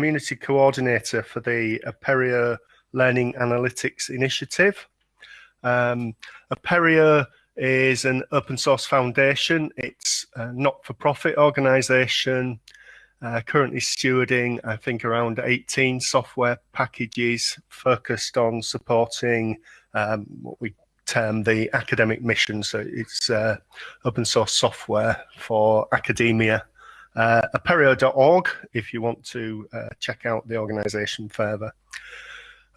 Community Coordinator for the Apereo Learning Analytics Initiative. Um, Apereo is an open source foundation. It's a not-for-profit organisation uh, currently stewarding, I think, around 18 software packages focused on supporting um, what we term the academic mission. So it's uh, open source software for academia. Uh, apereo.org if you want to uh, check out the organisation further.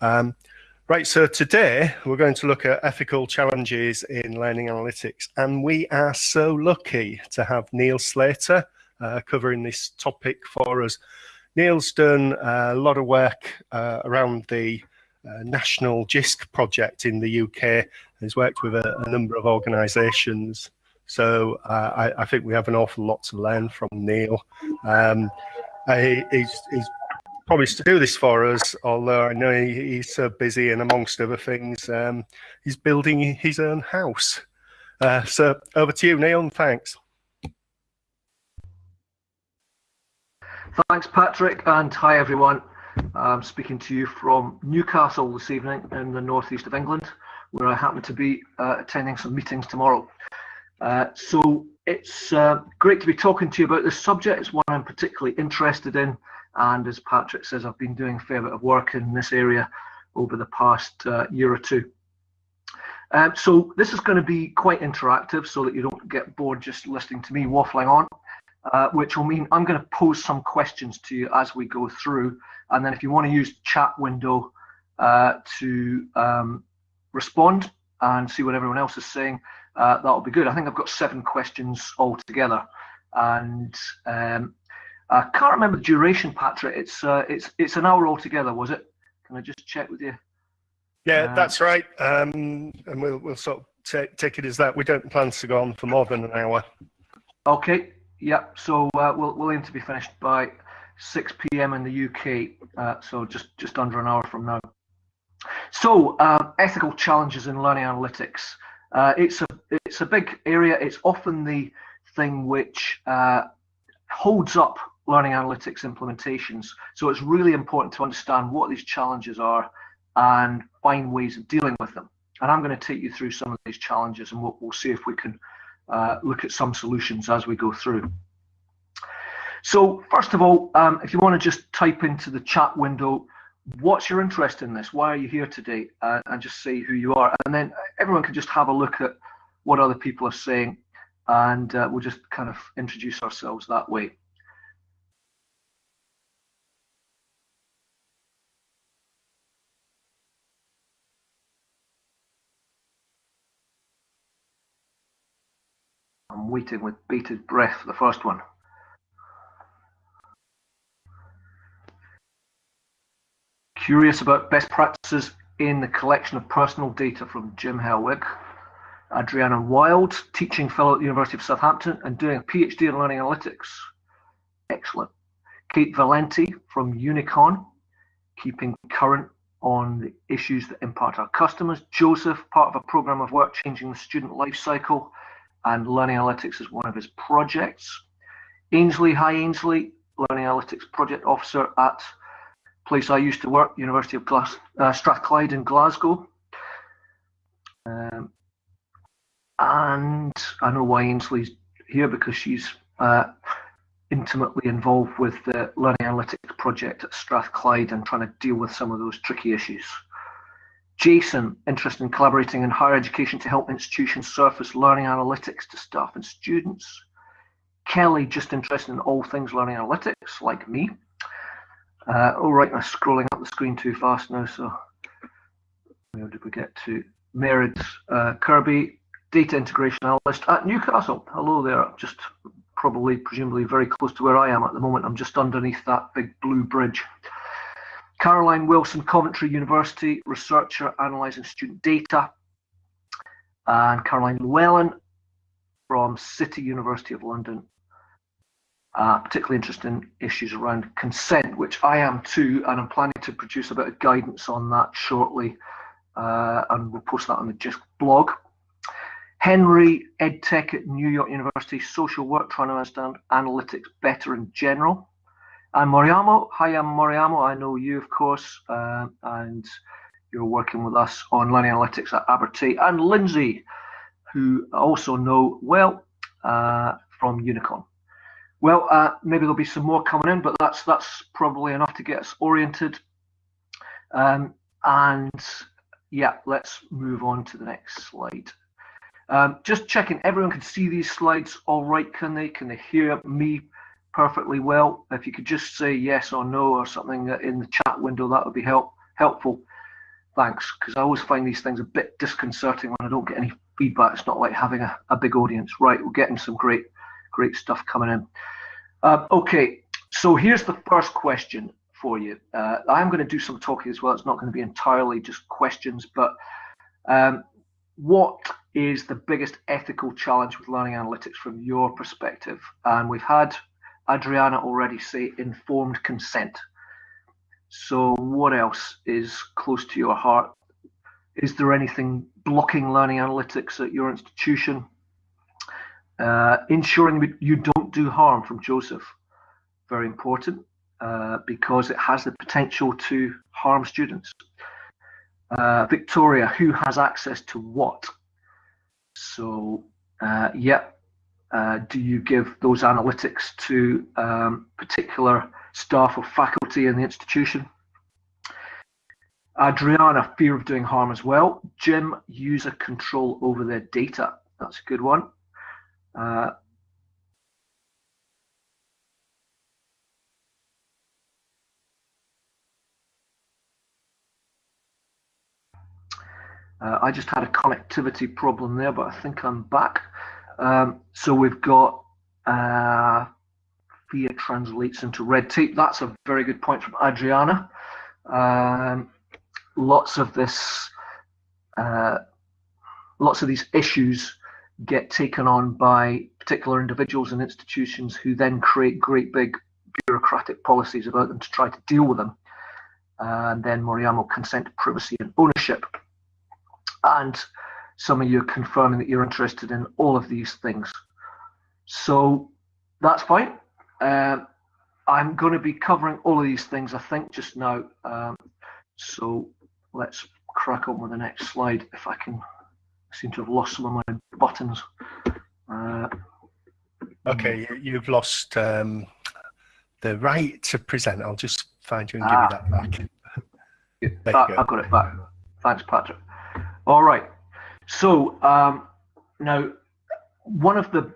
Um, right, so today we're going to look at ethical challenges in learning analytics, and we are so lucky to have Neil Slater, uh, covering this topic for us. Neil's done a lot of work uh, around the uh, National JISC project in the UK. He's worked with a, a number of organisations. So uh, I, I, think we have an awful lot to learn from Neil. Um, I, he's, he's promised to do this for us, although I know he, he's so busy and amongst other things, um, he's building his own house. Uh, so over to you, Neil, and thanks. Thanks, Patrick, and hi, everyone. I'm speaking to you from Newcastle this evening in the northeast of England, where I happen to be uh, attending some meetings tomorrow. Uh, so it's uh, great to be talking to you about this subject. It's one I'm particularly interested in, and as Patrick says, I've been doing a fair bit of work in this area over the past uh, year or two. Um, so this is going to be quite interactive so that you don't get bored just listening to me waffling on uh, which will mean I'm going to pose some questions to you as we go through. And then if you want to use the chat window uh, to um, respond and see what everyone else is saying, uh, that'll be good. I think I've got seven questions altogether. And um, I can't remember the duration, Patrick. It's uh, it's it's an hour altogether, was it? Can I just check with you? Yeah, uh, that's right. Um, and we'll we'll sort of take take it as that. We don't plan to go on for more than an hour. Okay, Yep. So uh, we'll we'll aim to be finished by 6 p.m. in the UK. Uh, so just just under an hour from now. So uh, ethical challenges in learning analytics. Uh, it's a it's a big area. It's often the thing which uh, holds up learning analytics implementations. So it's really important to understand what these challenges are and find ways of dealing with them. And I'm going to take you through some of these challenges, and we'll, we'll see if we can uh, look at some solutions as we go through. So first of all, um, if you want to just type into the chat window, what's your interest in this? Why are you here today? Uh, and just say who you are. And then everyone can just have a look at what other people are saying and uh, we'll just kind of introduce ourselves that way. I'm waiting with bated breath for the first one. Curious about best practices in the collection of personal data from Jim Helwig. Adriana Wild, teaching fellow at the University of Southampton and doing a PhD in learning analytics. Excellent. Kate Valenti from Unicon, keeping current on the issues that impact our customers. Joseph, part of a program of work changing the student life cycle and Learning Analytics is one of his projects. Ainsley, hi Ainsley, Learning Analytics Project Officer at place I used to work, University of Glas uh, Strathclyde in Glasgow. Um, and I know why Ainsley's here because she's uh, intimately involved with the Learning Analytics project at Strathclyde and trying to deal with some of those tricky issues. Jason, interested in collaborating in higher education to help institutions surface learning analytics to staff and students. Kelly, just interested in all things learning analytics, like me. Uh, all right, I'm scrolling up the screen too fast now, so where did we get to? Merid uh, Kirby, data integration analyst at Newcastle. Hello there, just probably, presumably very close to where I am at the moment. I'm just underneath that big blue bridge. Caroline Wilson, Coventry University, researcher analysing student data. And Caroline Llewellyn from City University of London, uh, particularly interested in issues around consent, which I am too, and I'm planning to produce a bit of guidance on that shortly, uh, and we'll post that on the JISC blog. Henry, EdTech at New York University, social work, trying to understand analytics better in general. And Moriamo, hi, I'm Moriamo. I know you, of course, uh, and you're working with us on learning analytics at Abertay. And Lindsay, who I also know well uh, from Unicon. Well, uh, maybe there'll be some more coming in, but that's that's probably enough to get us oriented. Um, and yeah, let's move on to the next slide. Um, just checking, everyone can see these slides all right, can they? Can they hear me perfectly well? If you could just say yes or no or something in the chat window, that would be help helpful. Thanks, because I always find these things a bit disconcerting when I don't get any feedback. It's not like having a, a big audience. Right, we're getting some great, great stuff coming in. Uh, okay, so here's the first question for you. Uh, I'm going to do some talking as well. It's not going to be entirely just questions, but um, what is the biggest ethical challenge with learning analytics from your perspective? And we've had Adriana already say informed consent. So, what else is close to your heart? Is there anything blocking learning analytics at your institution? Uh, ensuring you don't do harm from Joseph, very important uh, because it has the potential to harm students. Uh, Victoria, who has access to what? So, uh, yeah, uh, do you give those analytics to um, particular staff or faculty in the institution? Adriana, fear of doing harm as well. Jim, user control over their data. That's a good one. Uh, Uh, I just had a connectivity problem there, but I think I'm back. Um, so we've got uh, FIA translates into red tape. That's a very good point from Adriana. Um, lots of this, uh, lots of these issues get taken on by particular individuals and institutions who then create great big bureaucratic policies about them to try to deal with them. and then Moriamo consent privacy and ownership and some of you are confirming that you're interested in all of these things. So that's fine. Um, I'm going to be covering all of these things, I think, just now. Um, so let's crack on with the next slide. If I can, I seem to have lost some of my buttons. Uh, okay, you've lost um, the right to present. I'll just find you and give ah, you that back. That, I've got it back. Thanks, Patrick. All right. So um, now, one of the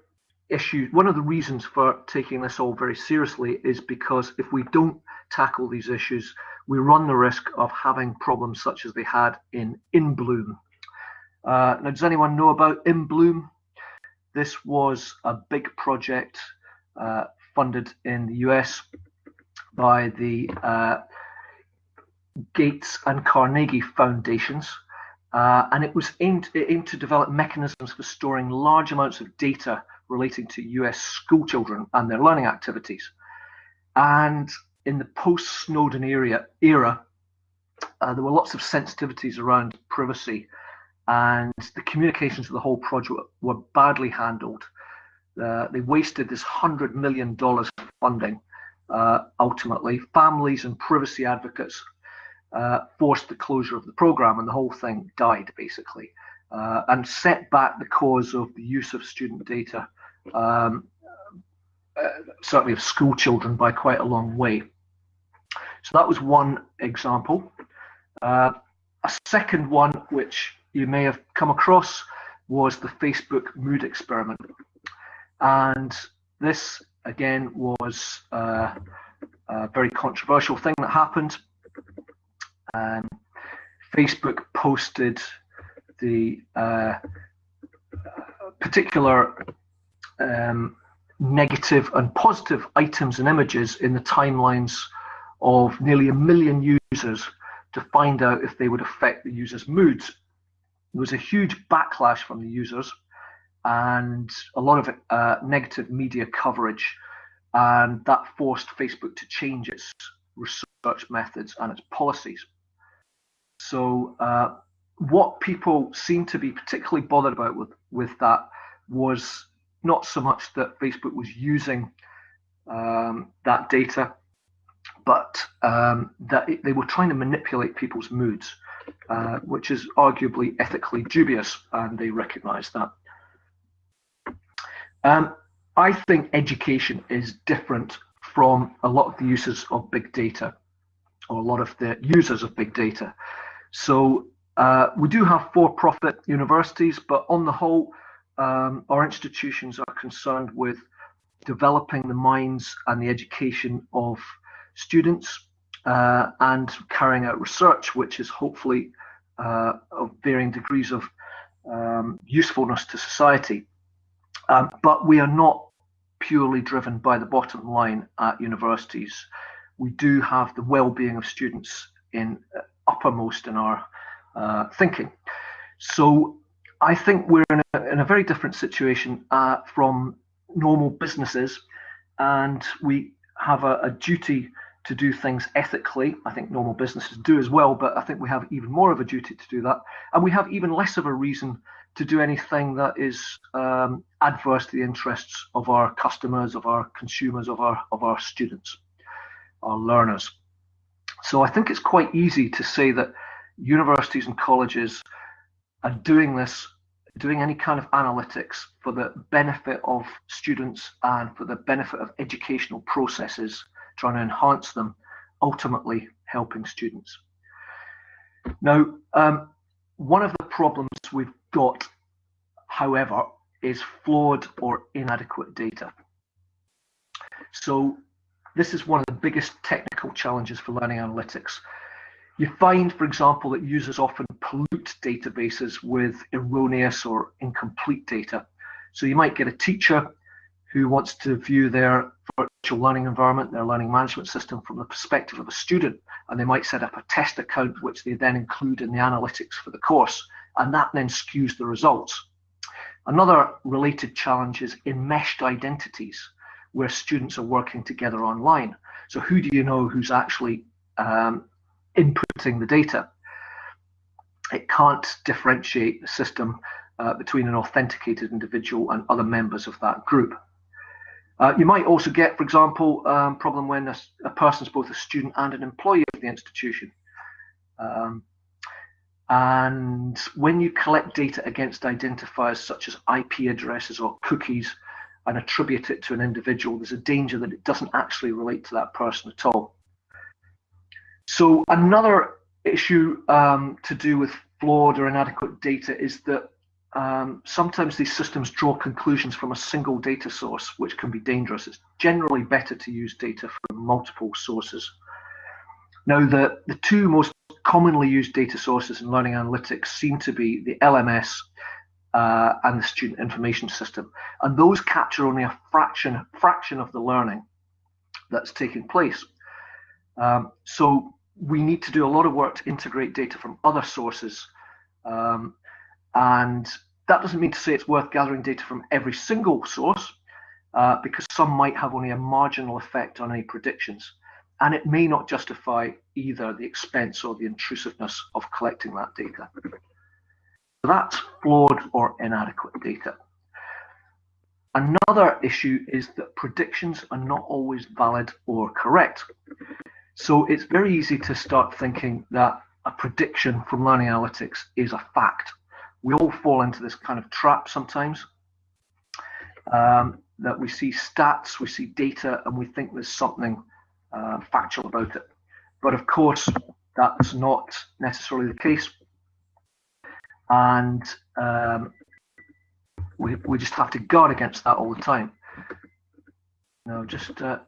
issues, one of the reasons for taking this all very seriously is because if we don't tackle these issues, we run the risk of having problems such as they had in InBloom. Uh, now, does anyone know about InBloom? This was a big project uh, funded in the US by the uh, Gates and Carnegie Foundations. Uh, and it was aimed, it aimed to develop mechanisms for storing large amounts of data relating to US school children and their learning activities. And in the post Snowden era, uh, there were lots of sensitivities around privacy, and the communications of the whole project were badly handled. Uh, they wasted this $100 million funding. Uh, ultimately, families and privacy advocates uh, forced the closure of the program, and the whole thing died basically, uh, and set back the cause of the use of student data, um, uh, certainly of school children, by quite a long way. So that was one example. Uh, a second one, which you may have come across, was the Facebook mood experiment, and this again was uh, a very controversial thing that happened um, Facebook posted the uh, particular um, negative and positive items and images in the timelines of nearly a million users to find out if they would affect the users' moods. There was a huge backlash from the users and a lot of uh, negative media coverage, and that forced Facebook to change its research methods and its policies. So uh, what people seem to be particularly bothered about with, with that was not so much that Facebook was using um, that data but um, that it, they were trying to manipulate people's moods, uh, which is arguably ethically dubious, and they recognise that. Um, I think education is different from a lot of the uses of big data, or a lot of the users of big data. So uh, we do have for-profit universities, but on the whole, um, our institutions are concerned with developing the minds and the education of students uh, and carrying out research, which is hopefully uh, of varying degrees of um, usefulness to society. Um, but we are not purely driven by the bottom line at universities. We do have the well-being of students in uh, uppermost in our uh, thinking. So I think we're in a, in a very different situation uh, from normal businesses, and we have a, a, duty to do things ethically. I think normal businesses do as well, but I think we have even more of a duty to do that, and we have even less of a reason to do anything that is um, adverse to the interests of our customers, of our consumers, of our of our students, our learners. So I think it's quite easy to say that universities and colleges are doing this doing any kind of analytics for the benefit of students and for the benefit of educational processes, trying to enhance them, ultimately helping students. Now, um, one of the problems we've got, however, is flawed or inadequate data. So this is one of the biggest technical challenges for learning analytics. You find, for example, that users often pollute databases with erroneous or incomplete data. So you might get a teacher who wants to view their virtual learning environment, their learning management system from the perspective of a student, and they might set up a test account which they then include in the analytics for the course, and that then skews the results. Another related challenge is enmeshed identities, where students are working together online. So who do you know who's actually um, inputting the data. It can't differentiate the system uh, between an authenticated individual and other members of that group. Uh, you might also get, for example, um, problem when a, a person is both a student and an employee of the institution. Um, and when you collect data against identifiers such as IP addresses or cookies and attribute it to an individual, there's a danger that it doesn't actually relate to that person at all. So another issue um, to do with flawed or inadequate data is that um, sometimes these systems draw conclusions from a single data source, which can be dangerous. It's generally better to use data from multiple sources. Now, the, the two most commonly used data sources in learning analytics seem to be the LMS uh, and the student information system. And those capture only a fraction, fraction of the learning that's taking place. Um, so we need to do a lot of work to integrate data from other sources. Um, and that doesn't mean to say it's worth gathering data from every single source, uh, because some might have only a marginal effect on any predictions. And it may not justify either the expense or the intrusiveness of collecting that data. So that's flawed or inadequate data. Another issue is that predictions are not always valid or correct. So it's very easy to start thinking that a prediction from learning analytics is a fact. We all fall into this kind of trap sometimes. Um, that we see stats, we see data, and we think there's something uh, factual about it. But of course, that's not necessarily the case. And um, we, we just have to guard against that all the time. Now, just uh,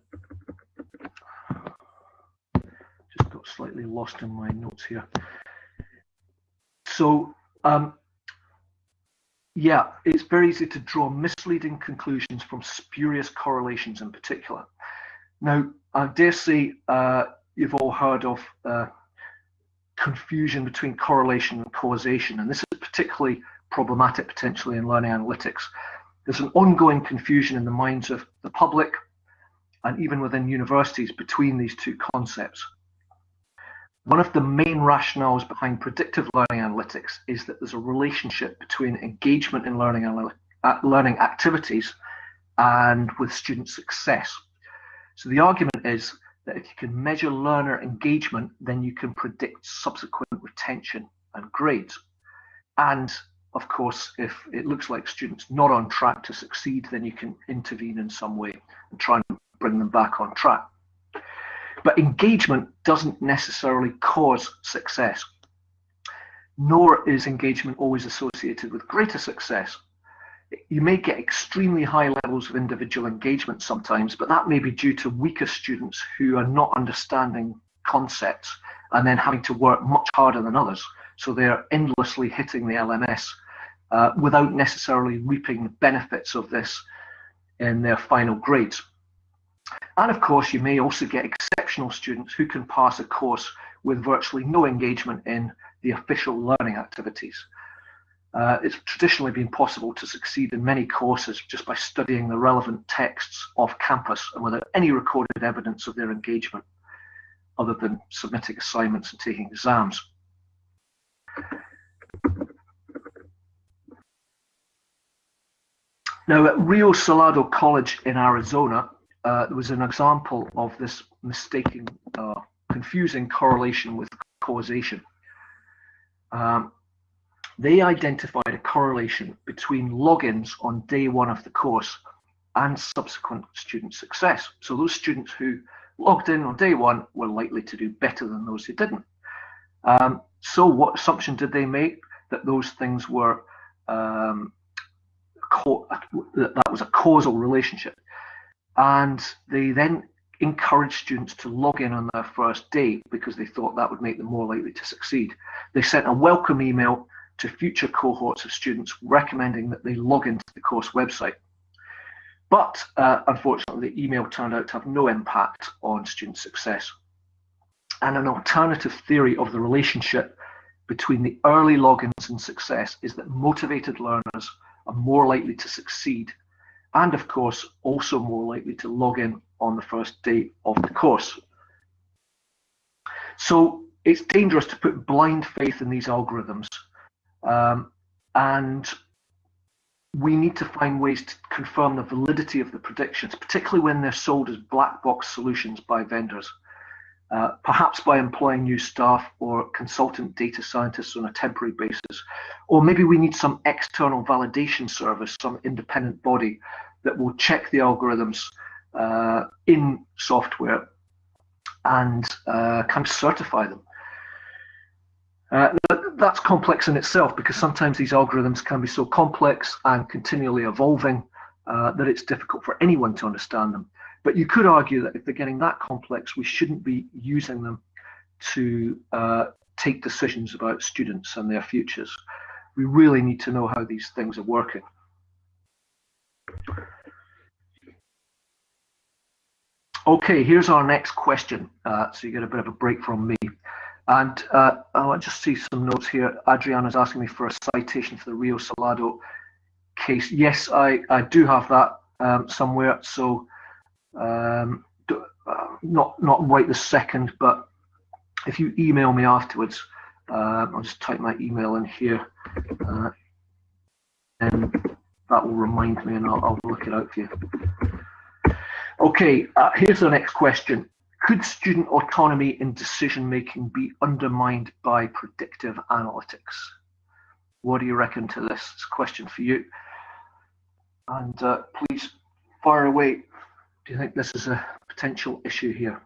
got slightly lost in my notes here. So, um, yeah, it's very easy to draw misleading conclusions from spurious correlations in particular. Now, I dare say uh, you've all heard of uh, confusion between correlation and causation, and this is particularly problematic potentially in learning analytics. There's an ongoing confusion in the minds of the public and even within universities between these two concepts. One of the main rationales behind predictive learning analytics is that there's a relationship between engagement in learning, uh, learning activities and with student success. So the argument is that if you can measure learner engagement, then you can predict subsequent retention and grades. And of course, if it looks like students not on track to succeed, then you can intervene in some way and try and bring them back on track. But engagement doesn't necessarily cause success, nor is engagement always associated with greater success you may get extremely high levels of individual engagement sometimes, but that may be due to weaker students who are not understanding concepts and then having to work much harder than others. So they're endlessly hitting the LMS uh, without necessarily reaping the benefits of this in their final grades. And of course, you may also get exceptional students who can pass a course with virtually no engagement in the official learning activities. Uh, it's traditionally been possible to succeed in many courses just by studying the relevant texts off campus and without any recorded evidence of their engagement other than submitting assignments and taking exams. Now at Rio Salado College in Arizona, uh, there was an example of this mistaking, uh, confusing correlation with causation. Um, they identified a correlation between logins on day one of the course and subsequent student success. So those students who logged in on day one were likely to do better than those who didn't. Um, so what assumption did they make? That those things were, um, that, that was a causal relationship. And they then encouraged students to log in on their first day because they thought that would make them more likely to succeed. They sent a welcome email to future cohorts of students recommending that they log into the course website. But uh, unfortunately, the email turned out to have no impact on student success. And an alternative theory of the relationship between the early logins and success is that motivated learners are more likely to succeed and of course also more likely to log in on the first day of the course. So it's dangerous to put blind faith in these algorithms um, and we need to find ways to confirm the validity of the predictions, particularly when they're sold as black box solutions by vendors. Uh, perhaps by employing new staff or consultant data scientists on a temporary basis. Or maybe we need some external validation service, some independent body that will check the algorithms uh, in software and uh, kind of certify them. Uh, that's complex in itself because sometimes these algorithms can be so complex and continually evolving uh, that it's difficult for anyone to understand them. But you could argue that if they're getting that complex, we shouldn't be using them to uh, take decisions about students and their futures. We really need to know how these things are working. Okay, here's our next question. Uh, so you get a bit of a break from me. And uh, I want just see some notes here. Adriana's asking me for a citation for the Rio Salado case. Yes, I, I do have that um, somewhere. So um, uh, not not right this second, but if you email me afterwards, uh, I'll just type my email in here, uh, and that will remind me, and I'll, I'll look it out for you. Okay, uh, here's the next question. Could student autonomy in decision making be undermined by predictive analytics? What do you reckon to this? It's a question for you. And uh, please fire away. Do you think this is a potential issue here?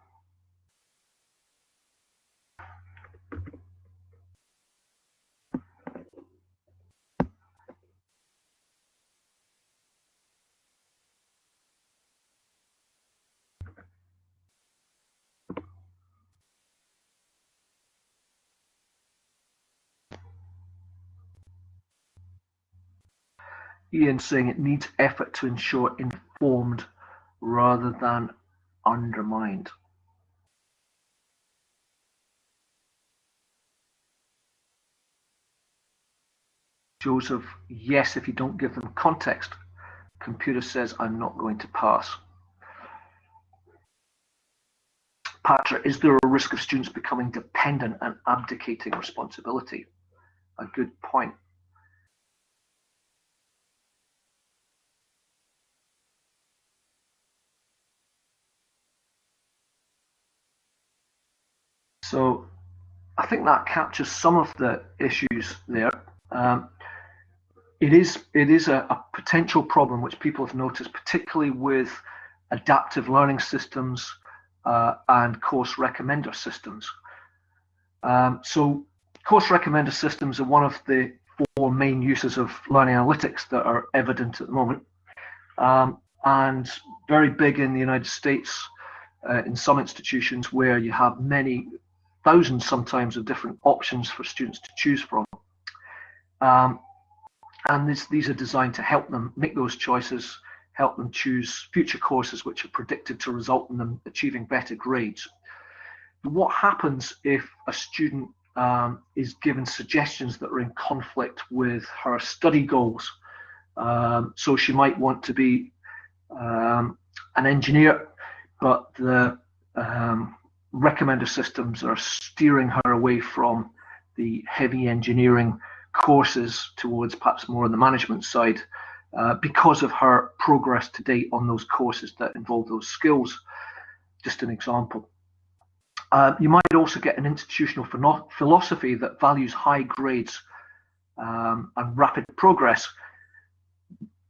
Ian saying it needs effort to ensure informed rather than undermined. Joseph, yes, if you don't give them context. Computer says I'm not going to pass. Patra, is there a risk of students becoming dependent and abdicating responsibility? A good point. So I think that captures some of the issues there. Um, it is it is a, a, potential problem which people have noticed, particularly with adaptive learning systems uh, and course recommender systems. Um, so course recommender systems are one of the four main uses of learning analytics that are evident at the moment, um, and very big in the United States. Uh, in some institutions where you have many thousands sometimes of different options for students to choose from. Um, and this, these are designed to help them make those choices, help them choose future courses which are predicted to result in them achieving better grades. What happens if a student um, is given suggestions that are in conflict with her study goals? Um, so she might want to be um, an engineer, but the um, recommender systems are steering her away from the heavy engineering courses towards perhaps more on the management side uh, because of her progress to date on those courses that involve those skills. Just an example. Uh, you might also get an institutional philosophy that values high grades um, and rapid progress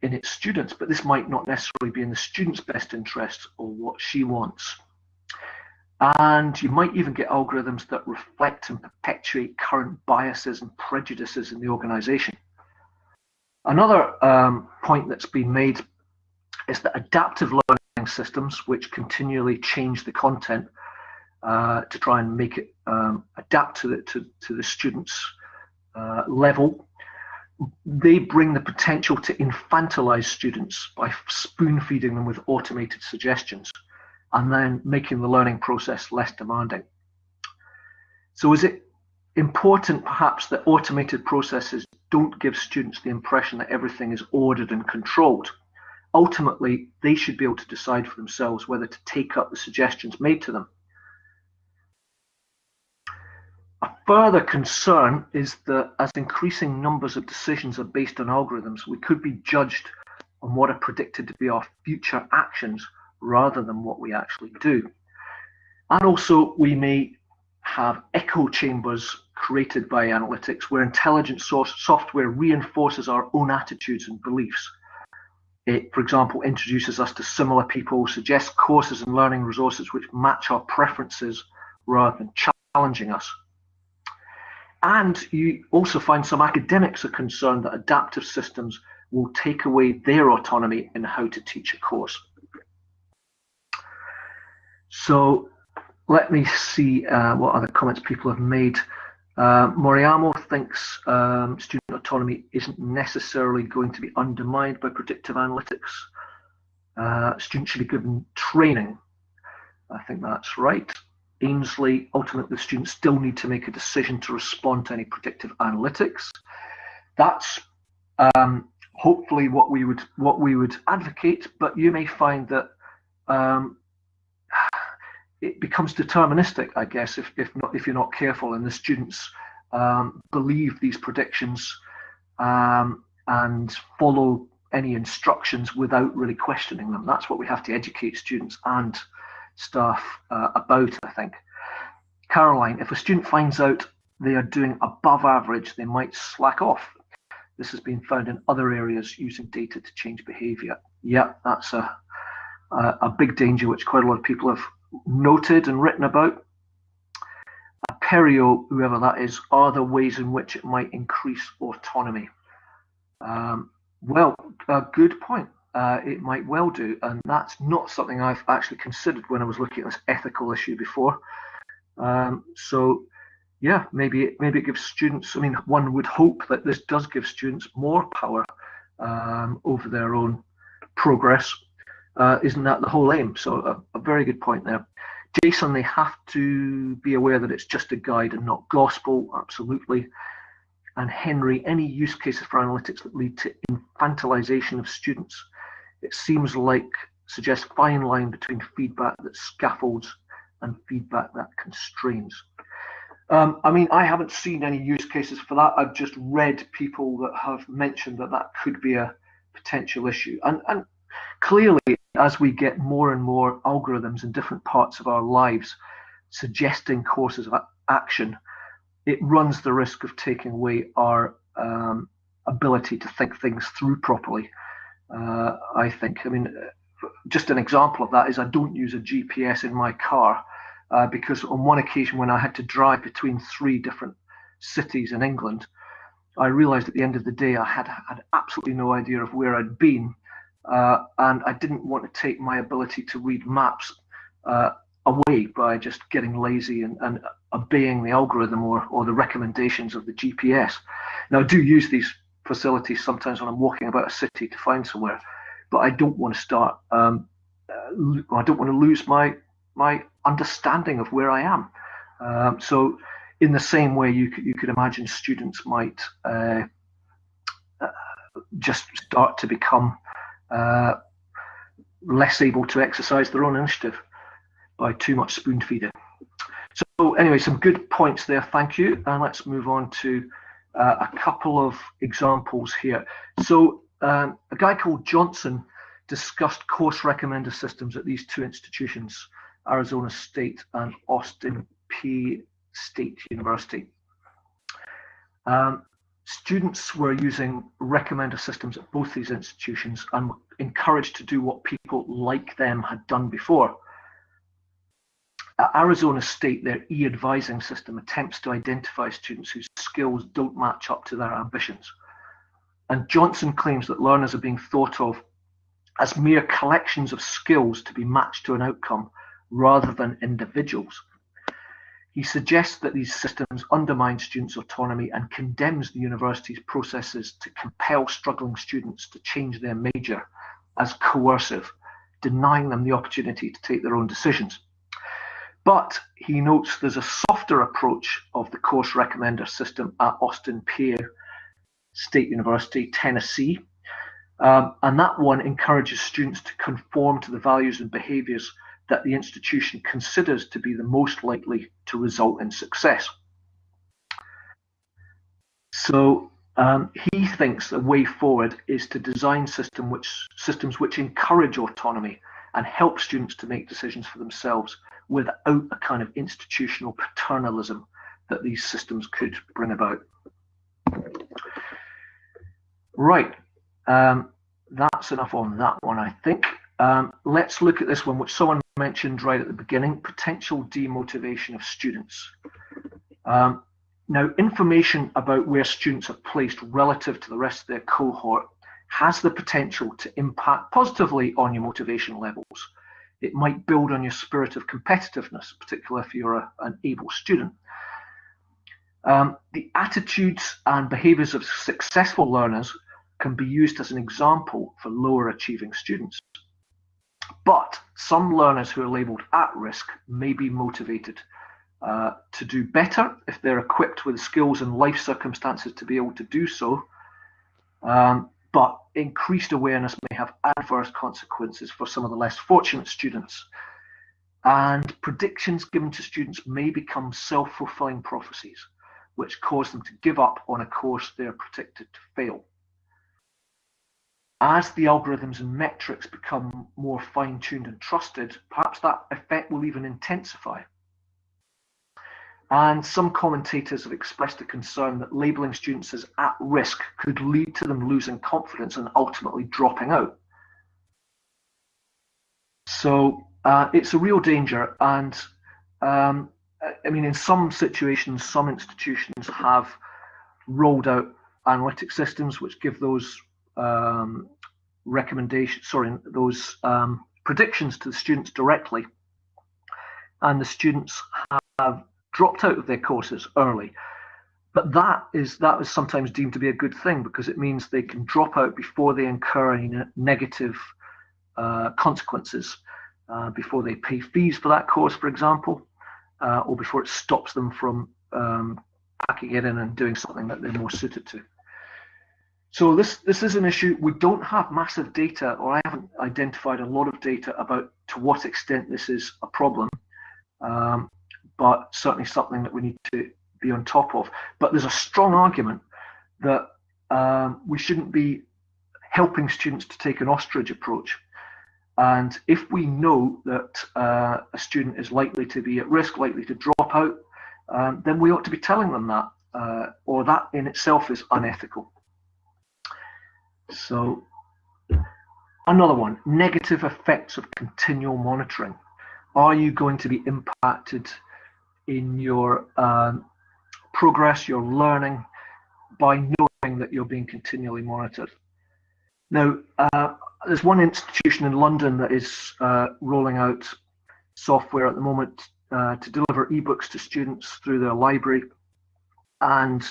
in its students, but this might not necessarily be in the student's best interest or what she wants. And you might even get algorithms that reflect and perpetuate current biases and prejudices in the organization. Another um, point that's been made is that adaptive learning systems, which continually change the content uh, to try and make it um, adapt to the, to, to the students' uh, level, they bring the potential to infantilize students by spoon feeding them with automated suggestions and then making the learning process less demanding. So is it important perhaps that automated processes don't give students the impression that everything is ordered and controlled? Ultimately, they should be able to decide for themselves whether to take up the suggestions made to them. A further concern is that as increasing numbers of decisions are based on algorithms, we could be judged on what are predicted to be our future actions rather than what we actually do. And also, we may have echo chambers created by analytics where intelligence source software reinforces our own attitudes and beliefs. It, for example, introduces us to similar people, suggests courses and learning resources which match our preferences rather than challenging us. And you also find some academics are concerned that adaptive systems will take away their autonomy in how to teach a course. So let me see uh, what other comments people have made. Uh, Moriamo thinks um, student autonomy isn't necessarily going to be undermined by predictive analytics. Uh, students should be given training. I think that's right. Ainsley, ultimately, students still need to make a decision to respond to any predictive analytics. That's um, hopefully what we would what we would advocate, but you may find that um, it becomes deterministic, I guess, if, if not if you're not careful, and the students um, believe these predictions um, and follow any instructions without really questioning them. That's what we have to educate students and staff uh, about, I think. Caroline, if a student finds out they are doing above average, they might slack off. This has been found in other areas using data to change behavior. Yeah, that's a, a big danger which quite a lot of people have noted and written about. Apereo, whoever that is, are the ways in which it might increase autonomy. Um, well, a good point. Uh, it might well do, and that's not something I've actually considered when I was looking at this ethical issue before. Um, so, yeah, maybe it, maybe it gives students. I mean, one would hope that this does give students more power um, over their own progress uh, isn't that the whole aim? So a, a, very good point there. Jason, they have to be aware that it's just a guide and not gospel, absolutely. And Henry, any use cases for analytics that lead to infantilization of students, it seems like suggests fine line between feedback that scaffolds and feedback that constrains. Um, I mean, I haven't seen any use cases for that. I've just read people that have mentioned that that could be a potential issue. And, and clearly, as we get more and more algorithms in different parts of our lives, suggesting courses of action, it runs the risk of taking away our um, ability to think things through properly. Uh, I think. I mean, just an example of that is I don't use a GPS in my car uh, because on one occasion when I had to drive between three different cities in England, I realized at the end of the day I had had absolutely no idea of where I'd been, uh, and I didn't want to take my ability to read maps uh, away by just getting lazy and, and obeying the algorithm or, or the recommendations of the GPS. Now, I do use these facilities sometimes when I'm walking about a city to find somewhere, but I don't want to start. Um, uh, I don't want to lose my my understanding of where I am. Um, so, in the same way, you could, you could imagine students might uh, uh, just start to become uh, less able to exercise their own initiative by too much spoon feeding. So, anyway, some good points there. Thank you, and let's move on to uh, a couple of examples here. So, um, a guy called Johnson discussed course recommender systems at these two institutions, Arizona State and Austin Peay State University. Um, students were using recommender systems at both these institutions and were encouraged to do what people like them had done before. At Arizona State, their e-advising system attempts to identify students whose skills don't match up to their ambitions. And Johnson claims that learners are being thought of as mere collections of skills to be matched to an outcome rather than individuals. He suggests that these systems undermine students' autonomy and condemns the university's processes to compel struggling students to change their major as coercive, denying them the opportunity to take their own decisions. But he notes there's a softer approach of the course recommender system at Austin Peay State University, Tennessee. Um, and that one encourages students to conform to the values and behaviors that the institution considers to be the most likely to result in success. So um, he thinks the way forward is to design system which, systems which encourage autonomy and help students to make decisions for themselves without a kind of institutional paternalism that these systems could bring about. Right, um, that's enough on that one, I think. Um, let's look at this one, which someone mentioned right at the beginning, potential demotivation of students. Um, now, information about where students are placed relative to the rest of their cohort has the potential to impact positively on your motivation levels. It might build on your spirit of competitiveness, particularly if you're a, an able student. Um, the attitudes and behaviors of successful learners can be used as an example for lower achieving students. But some learners who are labeled at risk may be motivated uh, to do better if they're equipped with skills and life circumstances to be able to do so. Um, but increased awareness may have adverse consequences for some of the less fortunate students. And predictions given to students may become self fulfilling prophecies, which cause them to give up on a course they are predicted to fail as the algorithms and metrics become more fine tuned and trusted, perhaps that effect will even intensify. And some commentators have expressed a concern that labeling students as at risk could lead to them losing confidence and ultimately dropping out. So uh, it's a real danger. And um, I mean, in some situations, some institutions have rolled out analytic systems which give those um, recommendations, sorry, those um, predictions to the students directly, and the students have dropped out of their courses early. But that is that is sometimes deemed to be a good thing because it means they can drop out before they incur any negative uh, consequences, uh, before they pay fees for that course, for example, uh, or before it stops them from um, packing it in and doing something that they're more suited to. So this this is an issue. We don't have massive data, or I haven't identified a lot of data about to what extent this is a problem, um, but certainly something that we need to be on top of. But there's a strong argument that um, we shouldn't be helping students to take an ostrich approach. And if we know that uh, a student is likely to be at risk, likely to drop out, um, then we ought to be telling them that, uh, or that in itself is unethical. So another one, negative effects of continual monitoring. Are you going to be impacted in your um, progress, your learning, by knowing that you're being continually monitored? Now, uh, there's one institution in London that is uh, rolling out software at the moment uh, to deliver ebooks to students through their library, and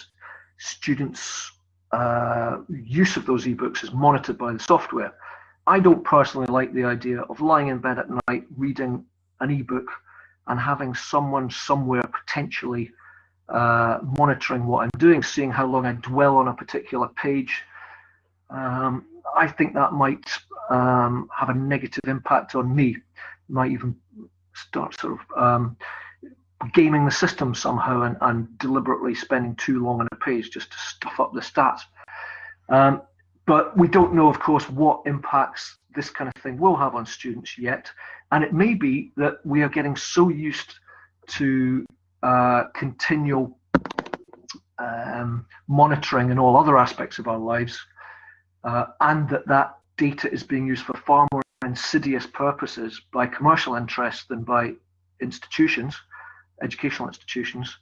students' uh, use of those ebooks is monitored by the software. I don't personally like the idea of lying in bed at night reading an ebook and having someone somewhere potentially uh, monitoring what I'm doing, seeing how long I dwell on a particular page. Um, I think that might um, have a negative impact on me. Might even start sort of um, gaming the system somehow and, and, deliberately spending too long on a page just to stuff up the stats. Um, but we don't know, of course, what impacts this kind of thing will have on students yet. And it may be that we are getting so used to uh, continual um, monitoring in all other aspects of our lives, uh, and that that data is being used for far more insidious purposes by commercial interests than by institutions, educational institutions,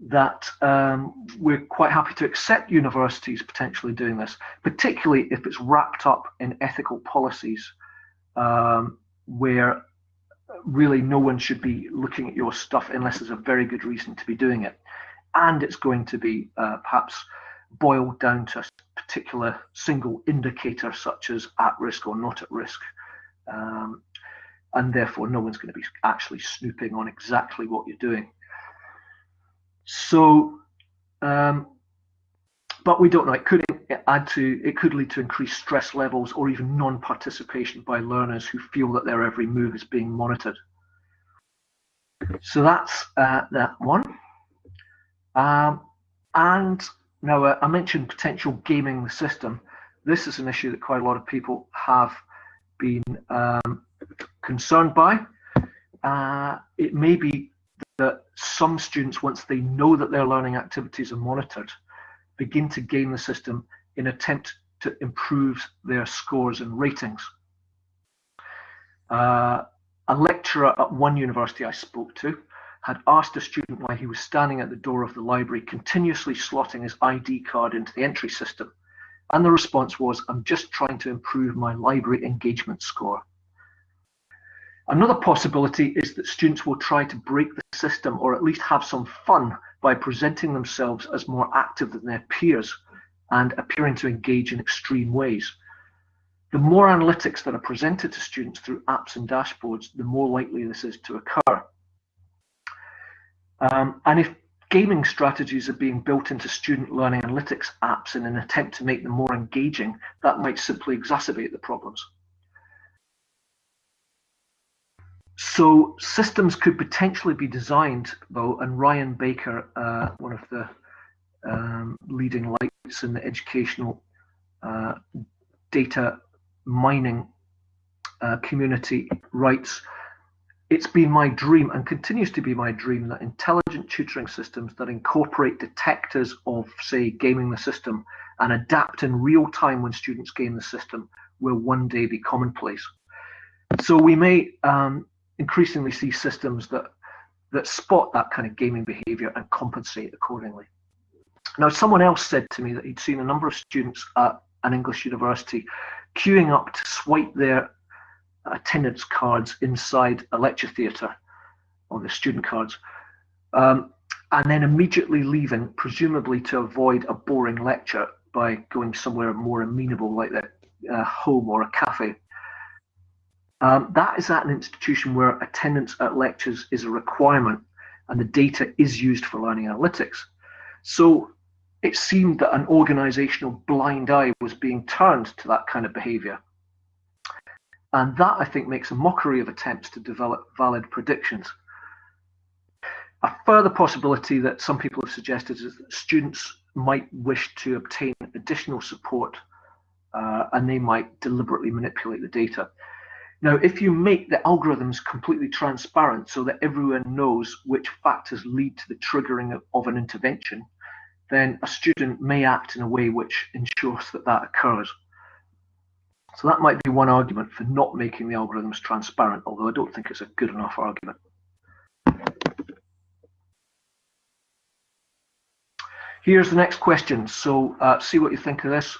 that um, we're quite happy to accept universities potentially doing this, particularly if it's wrapped up in ethical policies um, where really no one should be looking at your stuff unless there's a very good reason to be doing it. And it's going to be uh, perhaps boiled down to a particular single indicator, such as at risk or not at risk. Um, and therefore, no one's going to be actually snooping on exactly what you're doing. So, um, but we don't know. It could add to, it could lead to increased stress levels or even non-participation by learners who feel that their every move is being monitored. So that's uh, that one. Um, and now uh, I mentioned potential gaming the system. This is an issue that quite a lot of people have been um, concerned by. Uh, it may be that some students, once they know that their learning activities are monitored, begin to game the system in attempt to improve their scores and ratings. Uh, a lecturer at one university I spoke to had asked a student why he was standing at the door of the library continuously slotting his ID card into the entry system. And the response was, I'm just trying to improve my library engagement score. Another possibility is that students will try to break the system or at least have some fun by presenting themselves as more active than their peers and appearing to engage in extreme ways. The more analytics that are presented to students through apps and dashboards, the more likely this is to occur. Um, and if gaming strategies are being built into student learning analytics apps in an attempt to make them more engaging, that might simply exacerbate the problems. So systems could potentially be designed, though, and Ryan Baker, uh, one of the um, leading lights in the educational uh, data mining uh, community, writes, it's been my dream and continues to be my dream that intelligent tutoring systems that incorporate detectors of, say, gaming the system and adapt in real time when students game the system will one day be commonplace. So we may um, increasingly see systems that that spot that kind of gaming behavior and compensate accordingly. Now, someone else said to me that he'd seen a number of students at an English university queuing up to swipe their attendance cards inside a lecture theatre on the student cards, um, and then immediately leaving, presumably to avoid a boring lecture by going somewhere more amenable like their uh, home or a cafe. Um, that is at an institution where attendance at lectures is a requirement and the data is used for learning analytics. So it seemed that an organizational blind eye was being turned to that kind of behavior. And that, I think, makes a mockery of attempts to develop valid predictions. A further possibility that some people have suggested is that students might wish to obtain additional support uh, and they might deliberately manipulate the data. Now, if you make the algorithms completely transparent so that everyone knows which factors lead to the triggering of an intervention, then a student may act in a way which ensures that that occurs. So that might be one argument for not making the algorithms transparent, although I don't think it's a good enough argument. Here's the next question. So uh, see what you think of this.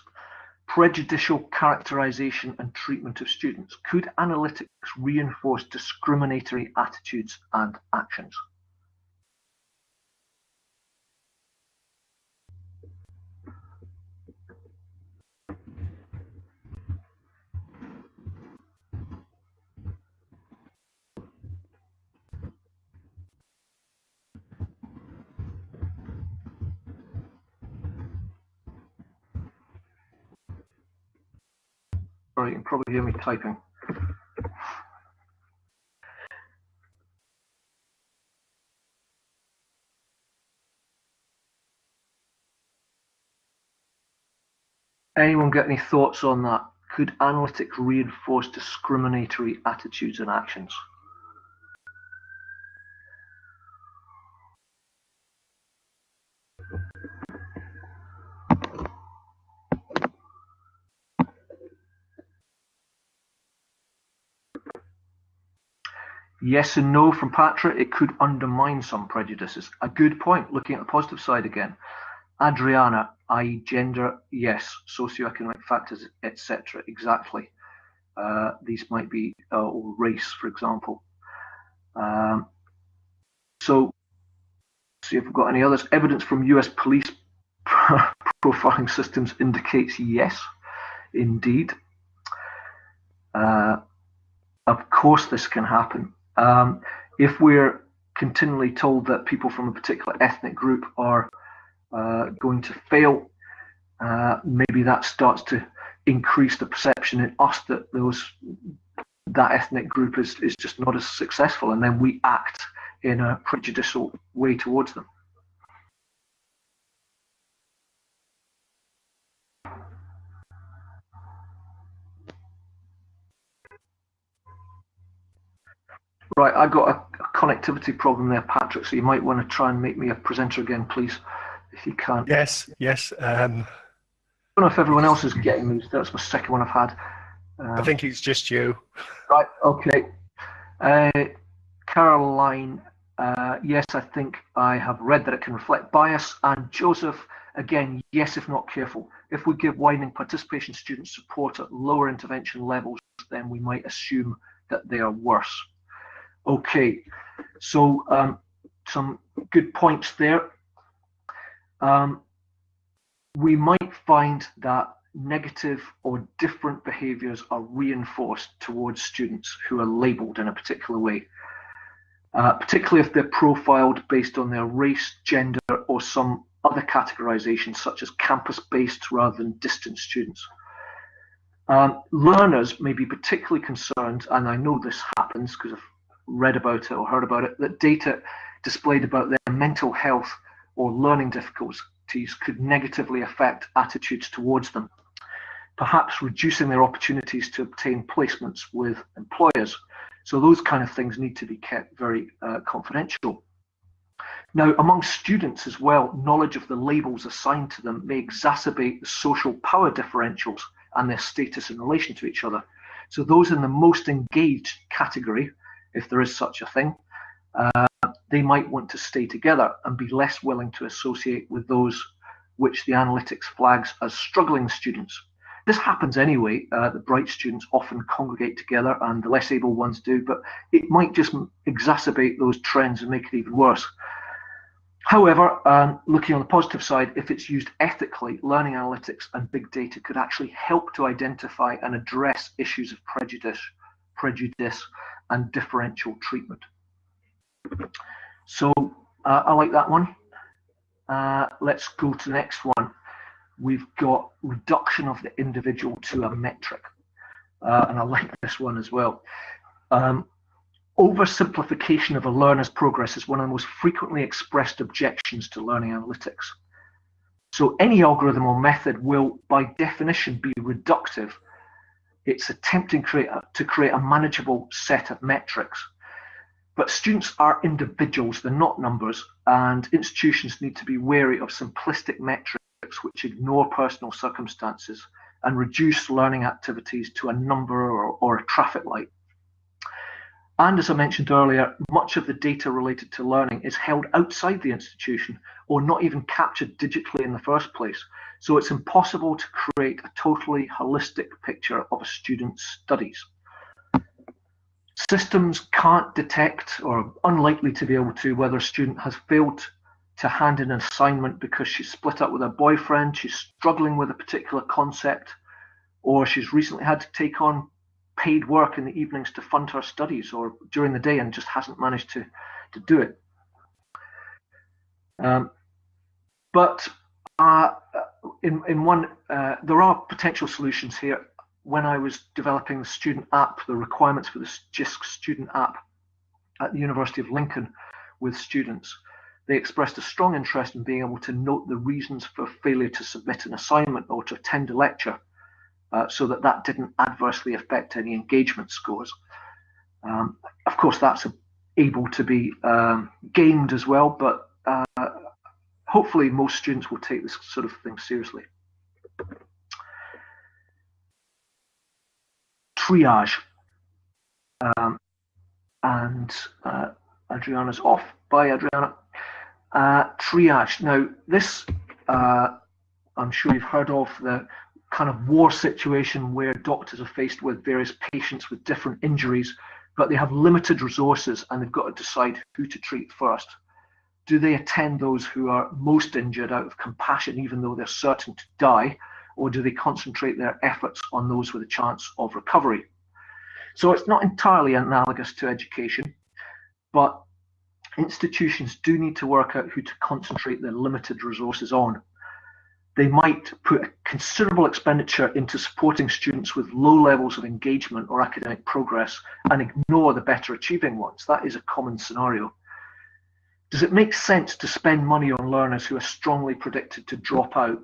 Prejudicial characterization and treatment of students. Could analytics reinforce discriminatory attitudes and actions? Sorry, you can probably hear me typing. Anyone get any thoughts on that? Could analytics reinforce discriminatory attitudes and actions? Yes and no from Patra. It could undermine some prejudices. A good point. Looking at the positive side again. Adriana, i.e., gender, yes. Socioeconomic factors, etc. Exactly. Uh, these might be uh, or race, for example. Um, so, see if we've got any others. Evidence from U.S. police profiling systems indicates yes, indeed. Uh, of course, this can happen. Um, if we're continually told that people from a particular ethnic group are uh, going to fail, uh, maybe that starts to increase the perception in us that those that ethnic group is, is just not as successful, and then we act in a prejudicial way towards them. Right, I got a, a, connectivity problem there, Patrick. So you might want to try and make me a presenter again, please, if you can. Yes, yes. Um, I don't know if everyone else is getting these. That's my second one I've had. Um, I think it's just you. Right. Okay. Uh, Caroline. Uh, yes, I think I have read that it can reflect bias. And Joseph, again, yes, if not careful. If we give widening participation students support at lower intervention levels, then we might assume that they are worse. Okay, so um, some good points there. Um, we might find that negative or different behaviors are reinforced towards students who are labeled in a particular way, uh, particularly if they're profiled based on their race, gender, or some other categorization, such as campus-based rather than distant students. Um, learners may be particularly concerned, and I know this happens because I've read about it or heard about it, that data displayed about their mental health or learning difficulties could negatively affect attitudes towards them, perhaps reducing their opportunities to obtain placements with employers. So those kind of things need to be kept very uh, confidential. Now, among students as well, knowledge of the labels assigned to them may exacerbate the social power differentials and their status in relation to each other. So those in the most engaged category if there is such a thing, uh, they might want to stay together and be less willing to associate with those which the analytics flags as struggling students. This happens anyway. Uh, the bright students often congregate together and the less able ones do, but it might just exacerbate those trends and make it even worse. However, um, looking on the positive side, if it's used ethically, learning analytics and big data could actually help to identify and address issues of prejudice, prejudice and differential treatment. So uh, I like that one. Uh, let's go to the next one. We've got reduction of the individual to a metric. Uh, and I like this one as well. Um, oversimplification of a learner's progress is one of the most frequently expressed objections to learning analytics. So any algorithm or method will, by definition, be reductive It's attempting create a, to create a manageable set of metrics. But students are individuals, they're not numbers, and institutions need to be wary of simplistic metrics which ignore personal circumstances and reduce learning activities to a number or, or a traffic light. And as I mentioned earlier, much of the data related to learning is held outside the institution or not even captured digitally in the first place. So it's impossible to create a totally holistic picture of a student's studies. Systems can't detect or are unlikely to be able to whether a student has failed to hand in an assignment because she's split up with her boyfriend, she's struggling with a particular concept, or she's recently had to take on paid work in the evenings to fund her studies or during the day and just hasn't managed to, to do it. Um, but uh, in, in one, uh, there are potential solutions here. When I was developing the student app, the requirements for the JISC student app at the University of Lincoln with students, they expressed a strong interest in being able to note the reasons for failure to submit an assignment or to attend a lecture uh, so that that didn't adversely affect any engagement scores. Um, of course, that's able to be um, gamed as well, but uh, hopefully most students will take this sort of thing seriously. Triage. Um, and uh, Adriana's off. Bye, Adriana. Uh, triage. Now, this, uh, I'm sure you've heard of the kind of war situation where doctors are faced with various patients with different injuries, but they have limited resources and they've got to decide who to treat first. Do they attend those who are most injured out of compassion, even though they're certain to die, or do they concentrate their efforts on those with a chance of recovery? So it's not entirely analogous to education, but institutions do need to work out who to concentrate their limited resources on they might put considerable expenditure into supporting students with low levels of engagement or academic progress and ignore the better achieving ones. That is a common scenario. Does it make sense to spend money on learners who are strongly predicted to drop out?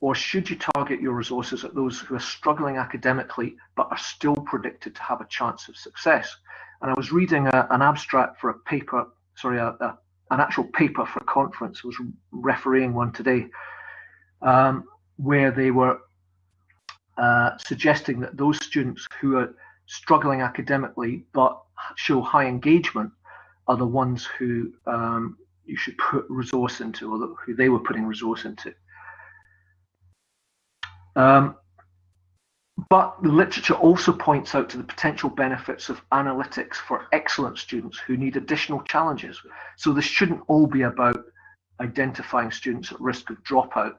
Or should you target your resources at those who are struggling academically but are still predicted to have a chance of success? And I was reading a, an abstract for a paper, sorry, a, a, an actual paper for a conference, I was refereeing one today, um, where they were uh, suggesting that those students who are struggling academically but show high engagement are the ones who um, you should put resource into or who they were putting resource into. Um, but the literature also points out to the potential benefits of analytics for excellent students who need additional challenges. So this shouldn't all be about identifying students at risk of dropout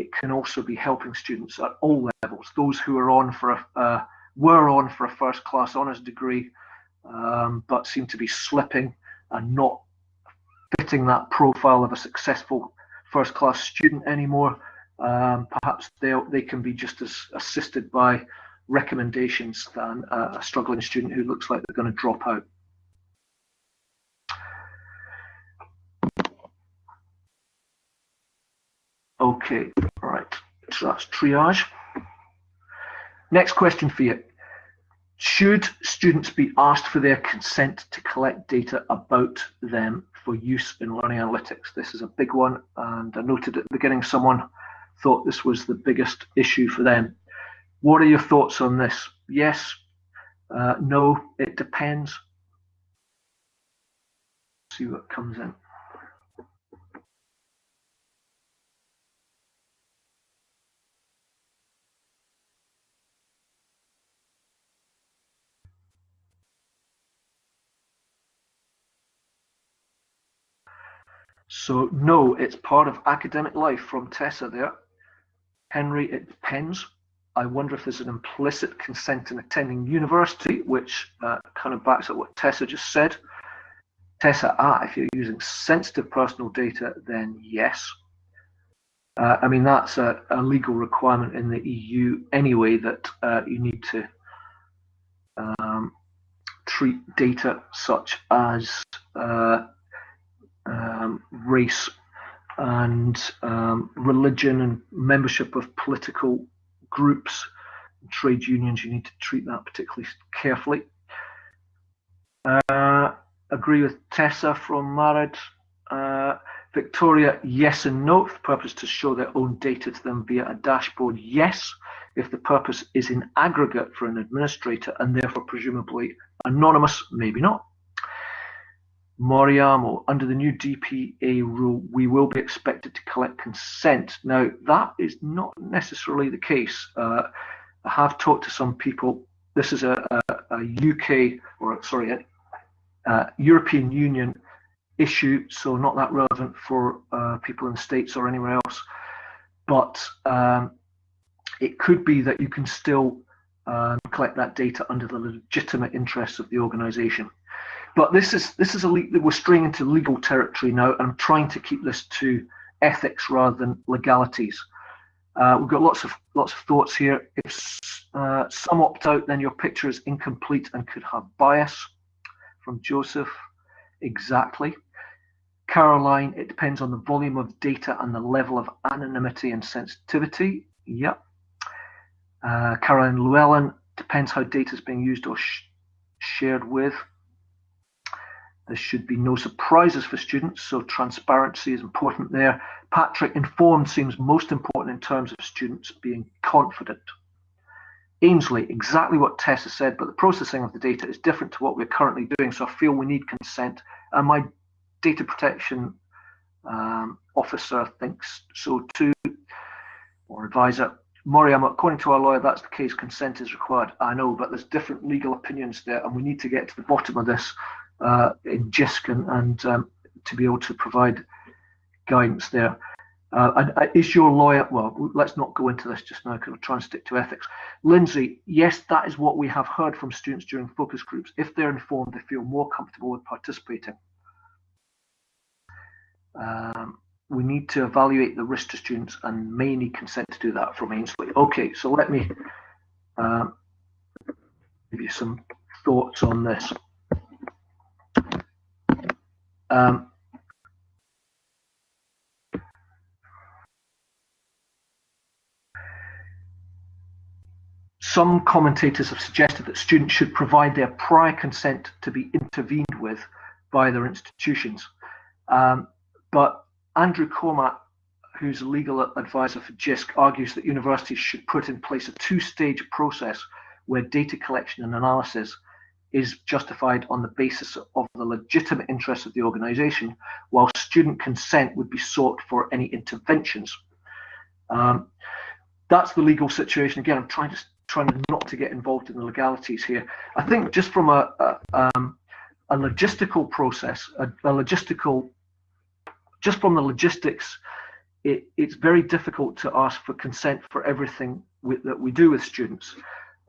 it can also be helping students at all levels. Those who are on for a uh, were on for a first class honours degree, um, but seem to be slipping and not fitting that profile of a successful first class student anymore. Um, perhaps they they can be just as assisted by recommendations than a struggling student who looks like they're going to drop out. Okay. So that's triage. Next question for you. Should students be asked for their consent to collect data about them for use in learning analytics? This is a big one, and I noted at the beginning someone thought this was the biggest issue for them. What are your thoughts on this? Yes, uh, no, it depends. See what comes in. So no, it's part of academic life from Tessa there. Henry, it depends. I wonder if there's an implicit consent in attending university, which uh, kind of backs up what Tessa just said. Tessa, ah, if you're using sensitive personal data, then yes. Uh, I mean, that's a, a, legal requirement in the EU anyway that uh, you need to um, treat data such as uh, um, race and um, religion and membership of political groups trade unions, you need to treat that particularly carefully. Uh, agree with Tessa from Marad. Uh, Victoria, yes and no. If the purpose to show their own data to them via a dashboard, yes. If the purpose is in aggregate for an administrator and therefore presumably anonymous, maybe not. Moriamo, under the new DPA rule, we will be expected to collect consent. Now, that is not necessarily the case. Uh, I have talked to some people. This is a, a, a UK, or sorry, a, a, European Union issue, so not that relevant for uh, people in the States or anywhere else. But um, it could be that you can still um, collect that data under the legitimate interests of the organisation. But this is this is a we're straying into legal territory now, and I'm trying to keep this to ethics rather than legalities. Uh, we've got lots of lots of thoughts here. If uh, some opt out, then your picture is incomplete and could have bias. From Joseph, exactly. Caroline, it depends on the volume of data and the level of anonymity and sensitivity. Yep. Uh, Caroline Llewellyn, depends how data is being used or sh shared with. There should be no surprises for students, so transparency is important there. Patrick, informed seems most important in terms of students being confident. Ainsley, exactly what Tessa said, but the processing of the data is different to what we're currently doing, so I feel we need consent. And my data protection um, officer thinks so too, or advisor. Moriam, according to our lawyer, that's the case, consent is required. I know, but there's different legal opinions there, and we need to get to the bottom of this uh, in JISC and, and um, to be able to provide guidance there. Uh, and, uh, is your lawyer, well, let's not go into this just now because we're trying to stick to ethics. Lindsay, yes, that is what we have heard from students during focus groups. If they're informed, they feel more comfortable with participating. Um, we need to evaluate the risk to students and may need consent to do that from Ainsley. Okay, so let me um, give you some thoughts on this. Um, some commentators have suggested that students should provide their prior consent to be intervened with by their institutions. Um, but Andrew Cormack, who's a legal advisor for JISC, argues that universities should put in place a two-stage process where data collection and analysis is justified on the basis of the legitimate interests of the organization, while student consent would be sought for any interventions. Um, that's the legal situation. Again, I'm trying to trying not to get involved in the legalities here. I think just from a a, um, a logistical process, a, a, logistical, just from the logistics, it, it's very difficult to ask for consent for everything that we do with students.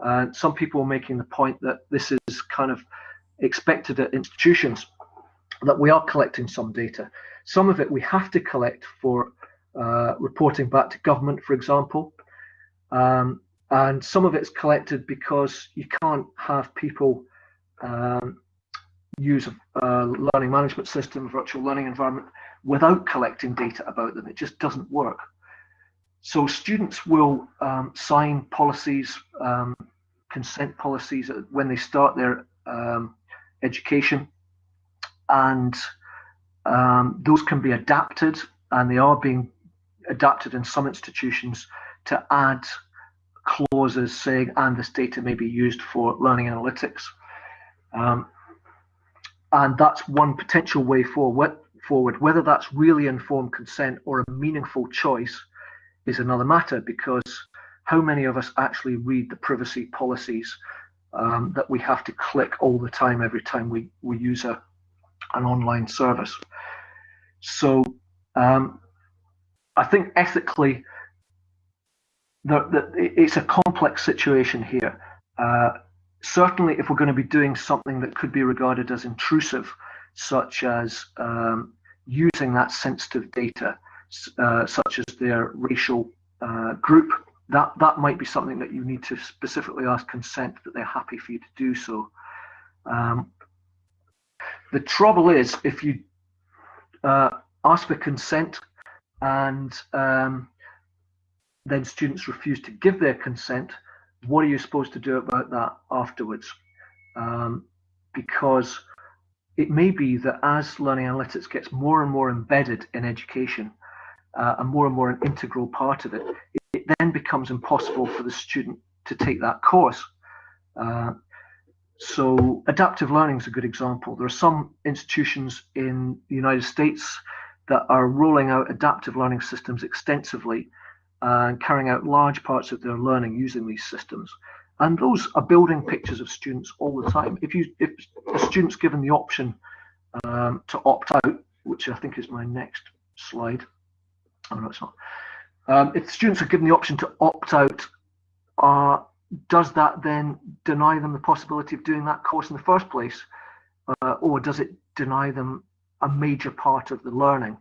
Uh, some people are making the point that this is kind of expected at institutions that we are collecting some data. Some of it we have to collect for uh, reporting back to government, for example. Um, and some of it's collected because you can't have people um, use a, a learning management system, virtual learning environment, without collecting data about them. It just doesn't work. So students will um, sign policies, um, consent policies when they start their um, education, and um, those can be adapted, and they are being adapted in some institutions to add clauses saying, and this data may be used for learning analytics. Um, and that's one potential way forward. Forward, whether that's really informed consent or a meaningful choice is another matter because how many of us actually read the privacy policies um, that we have to click all the time every time we, we use a, an online service. So um, I think ethically, it's a complex situation here. Uh, certainly, if we're going to be doing something that could be regarded as intrusive, such as um, using that sensitive data, uh, such as their racial uh, group, that that might be something that you need to specifically ask consent that they're happy for you to do so. Um, the trouble is if you uh, ask for consent and um, then students refuse to give their consent, what are you supposed to do about that afterwards? Um, because it may be that as learning analytics gets more and more embedded in education uh, and more and more an integral part of it, it then becomes impossible for the student to take that course. Uh, so adaptive learning is a good example. There are some institutions in the United States that are rolling out adaptive learning systems extensively and carrying out large parts of their learning using these systems. And those are building pictures of students all the time. If you if a student's given the option um, to opt out, which I think is my next slide. Oh no, it's not. Um, if students are given the option to opt out, uh, does that then deny them the possibility of doing that course in the first place, uh, or does it deny them a major part of the learning?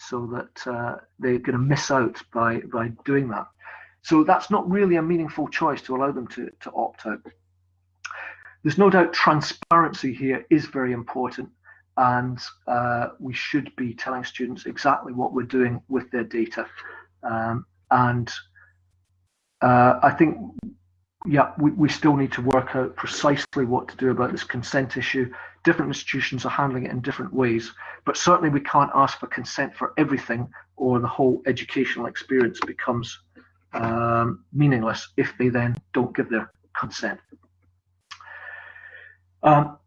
so that uh, they're going to miss out by, by doing that. So that's not really a meaningful choice to allow them to, to opt out. There's no doubt transparency here is very important and uh, we should be telling students exactly what we're doing with their data. Um, and uh, I think, yeah, we, we still need to work out precisely what to do about this consent issue different institutions are handling it in different ways. But certainly we can't ask for consent for everything or the whole educational experience becomes um, meaningless if they then don't give their consent. Um,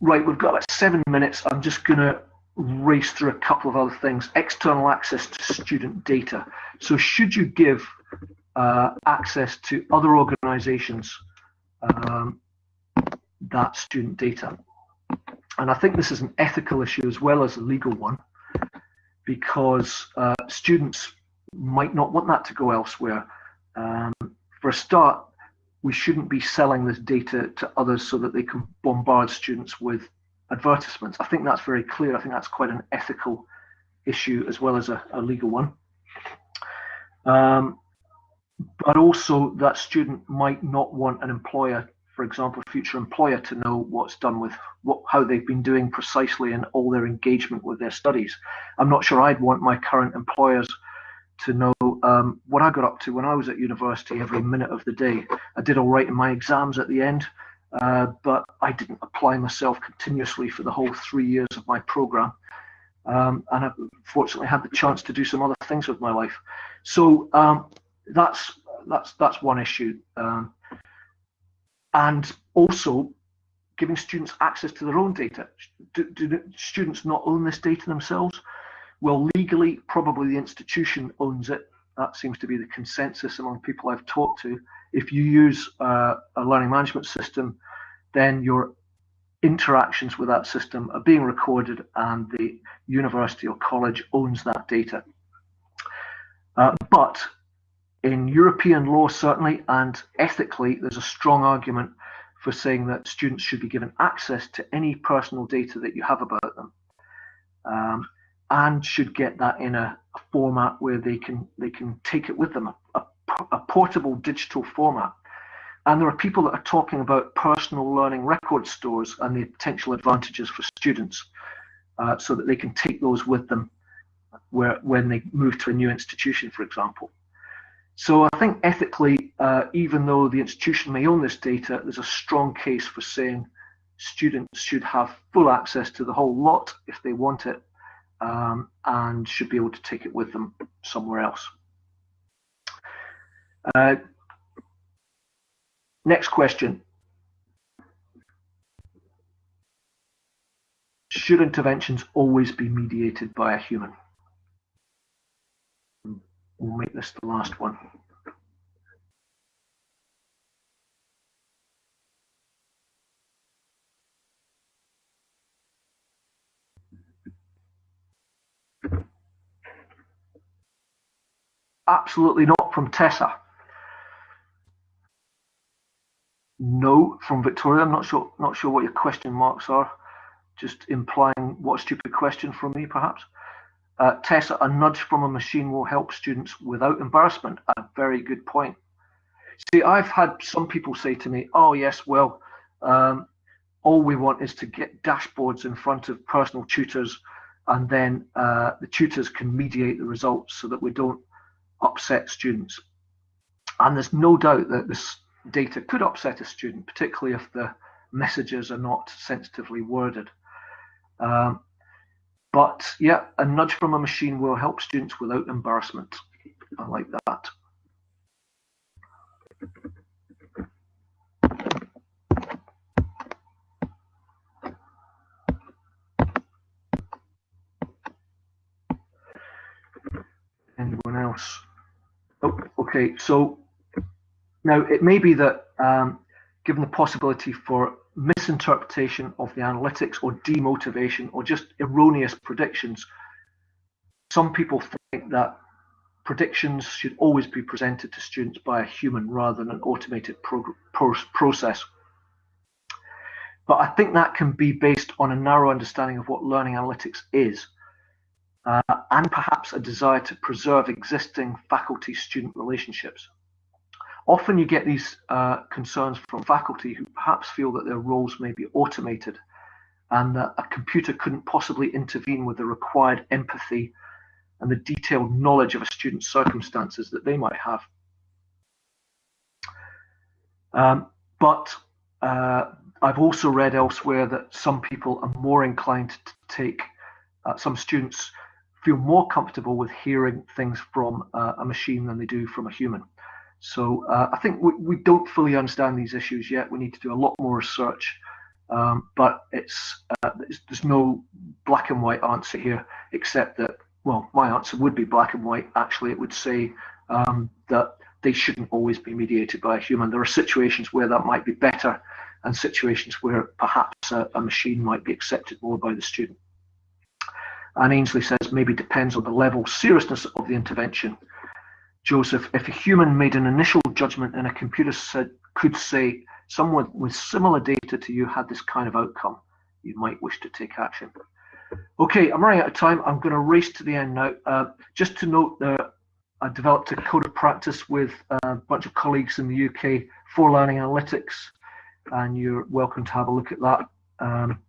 right, we've got about seven minutes. I'm just going to race through a couple of other things. External access to student data. So should you give uh, access to other organizations um, that student data? And I think this is an ethical issue as well as a legal one, because uh, students might not want that to go elsewhere. Um, for a start, we shouldn't be selling this data to others so that they can bombard students with advertisements. I think that's very clear. I think that's quite an ethical issue as well as a, a legal one. Um, but also that student might not want an employer for example, future employer to know what's done with what, how they've been doing precisely in all their engagement with their studies. I'm not sure I'd want my current employers to know um, what I got up to when I was at university every minute of the day. I did all right in my exams at the end, uh, but I didn't apply myself continuously for the whole three years of my program. Um, and I fortunately had the chance to do some other things with my life. So um, that's that's that's one issue. Um, and also giving students access to their own data. Do, do students not own this data themselves? Well, legally, probably the institution owns it. That seems to be the consensus among people I've talked to. If you use uh, a learning management system, then your interactions with that system are being recorded and the university or college owns that data. Uh, but in European law, certainly, and ethically, there's a strong argument for saying that students should be given access to any personal data that you have about them, um, and should get that in a, format where they can they can take it with them, a, a, a, portable digital format. And there are people that are talking about personal learning record stores and the potential advantages for students, uh, so that they can take those with them where when they move to a new institution, for example. So I think ethically, uh, even though the institution may own this data, there's a strong case for saying students should have full access to the whole lot if they want it um, and should be able to take it with them somewhere else. Uh, next question. Should interventions always be mediated by a human? We'll make this the last one. Absolutely not from Tessa. No from Victoria. I'm not sure not sure what your question marks are. Just implying what stupid question from me, perhaps. Uh, Tessa, a nudge from a machine will help students without embarrassment. A very good point. See, I've had some people say to me, oh, yes, well, um, all we want is to get dashboards in front of personal tutors and then uh, the tutors can mediate the results so that we don't upset students. And there's no doubt that this data could upset a student, particularly if the messages are not sensitively worded. Um, but yeah, a nudge from a machine will help students without embarrassment. I like that. Anyone else? Oh, okay. So now it may be that um, given the possibility for misinterpretation of the analytics or demotivation or just erroneous predictions, some people think that predictions should always be presented to students by a human rather than an automated pro pro process. But I think that can be based on a narrow understanding of what learning analytics is, uh, and perhaps a desire to preserve existing faculty-student relationships. Often you get these uh, concerns from faculty who perhaps feel that their roles may be automated and that a computer couldn't possibly intervene with the required empathy and the detailed knowledge of a student's circumstances that they might have. Um, but uh, I've also read elsewhere that some people are more inclined to take, uh, some students feel more comfortable with hearing things from uh, a machine than they do from a human. So uh, I think we, we, don't fully understand these issues yet. We need to do a lot more research, um, but it's, uh, it's, there's no black and white answer here, except that well, my answer would be black and white. Actually, it would say um, that they shouldn't always be mediated by a human. There are situations where that might be better, and situations where perhaps a, a machine might be accepted more by the student. And Ainsley says maybe depends on the level seriousness of the intervention. Joseph, if a human made an initial judgment and a computer said, could say someone with similar data to you had this kind of outcome, you might wish to take action. Okay, I'm running out of time. I'm going to race to the end now. Uh, just to note that I developed a code of practice with a bunch of colleagues in the UK for learning analytics, and you're welcome to have a look at that. Um,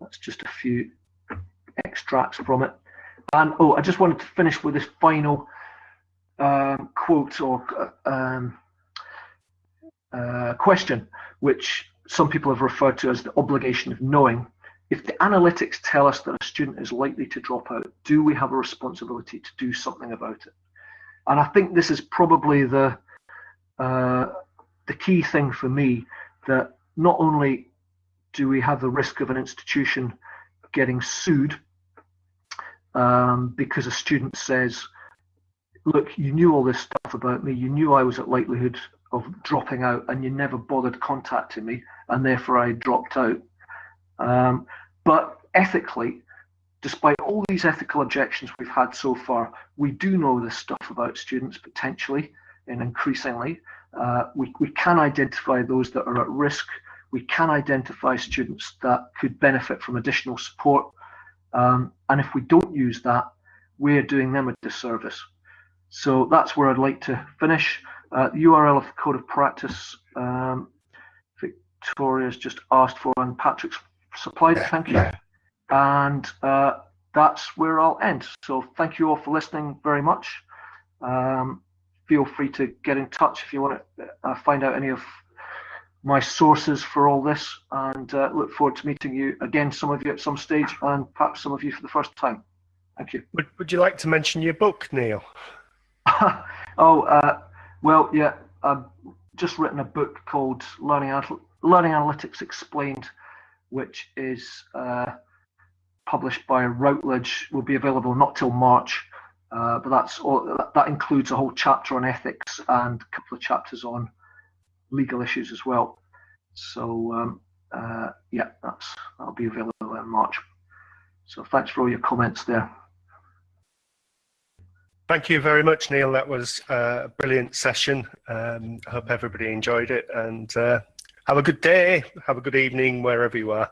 that's just a few extracts from it. And oh, I just wanted to finish with this final um, quote or um, uh, question, which some people have referred to as the obligation of knowing. If the analytics tell us that a student is likely to drop out, do we have a responsibility to do something about it? And I think this is probably the uh, the key thing for me that not only do we have the risk of an institution getting sued um, because a student says, look, you knew all this stuff about me, you knew I was at likelihood of dropping out and you never bothered contacting me and therefore I dropped out. Um, but ethically, despite all these ethical objections we've had so far, we do know this stuff about students potentially and increasingly. Uh, we, we can identify those that are at risk. We can identify students that could benefit from additional support. Um, and if we don't use that, we're doing them a disservice. So that's where I'd like to finish. Uh, the URL of the code of practice, um, Victoria's just asked for, and Patrick's supplied. Thank you. And uh, that's where I'll end. So thank you all for listening very much. Um, feel free to get in touch if you want to uh, find out any of my sources for all this and uh, look forward to meeting you again, some of you at some stage and perhaps some of you for the first time. Thank you. Would, would you like to mention your book, Niall? oh, uh, well, yeah, I've just written a book called Learning, Learning Analytics Explained which is uh, published by Routledge, will be available not till March. Uh, but that's all, that includes a whole chapter on ethics and a couple of chapters on legal issues as well. So um, uh, yeah, that's that'll be available in March. So thanks for all your comments there. Thank you very much, Niall. That was a brilliant session. Um, I hope everybody enjoyed it and uh, have a good day. Have a good evening wherever you are.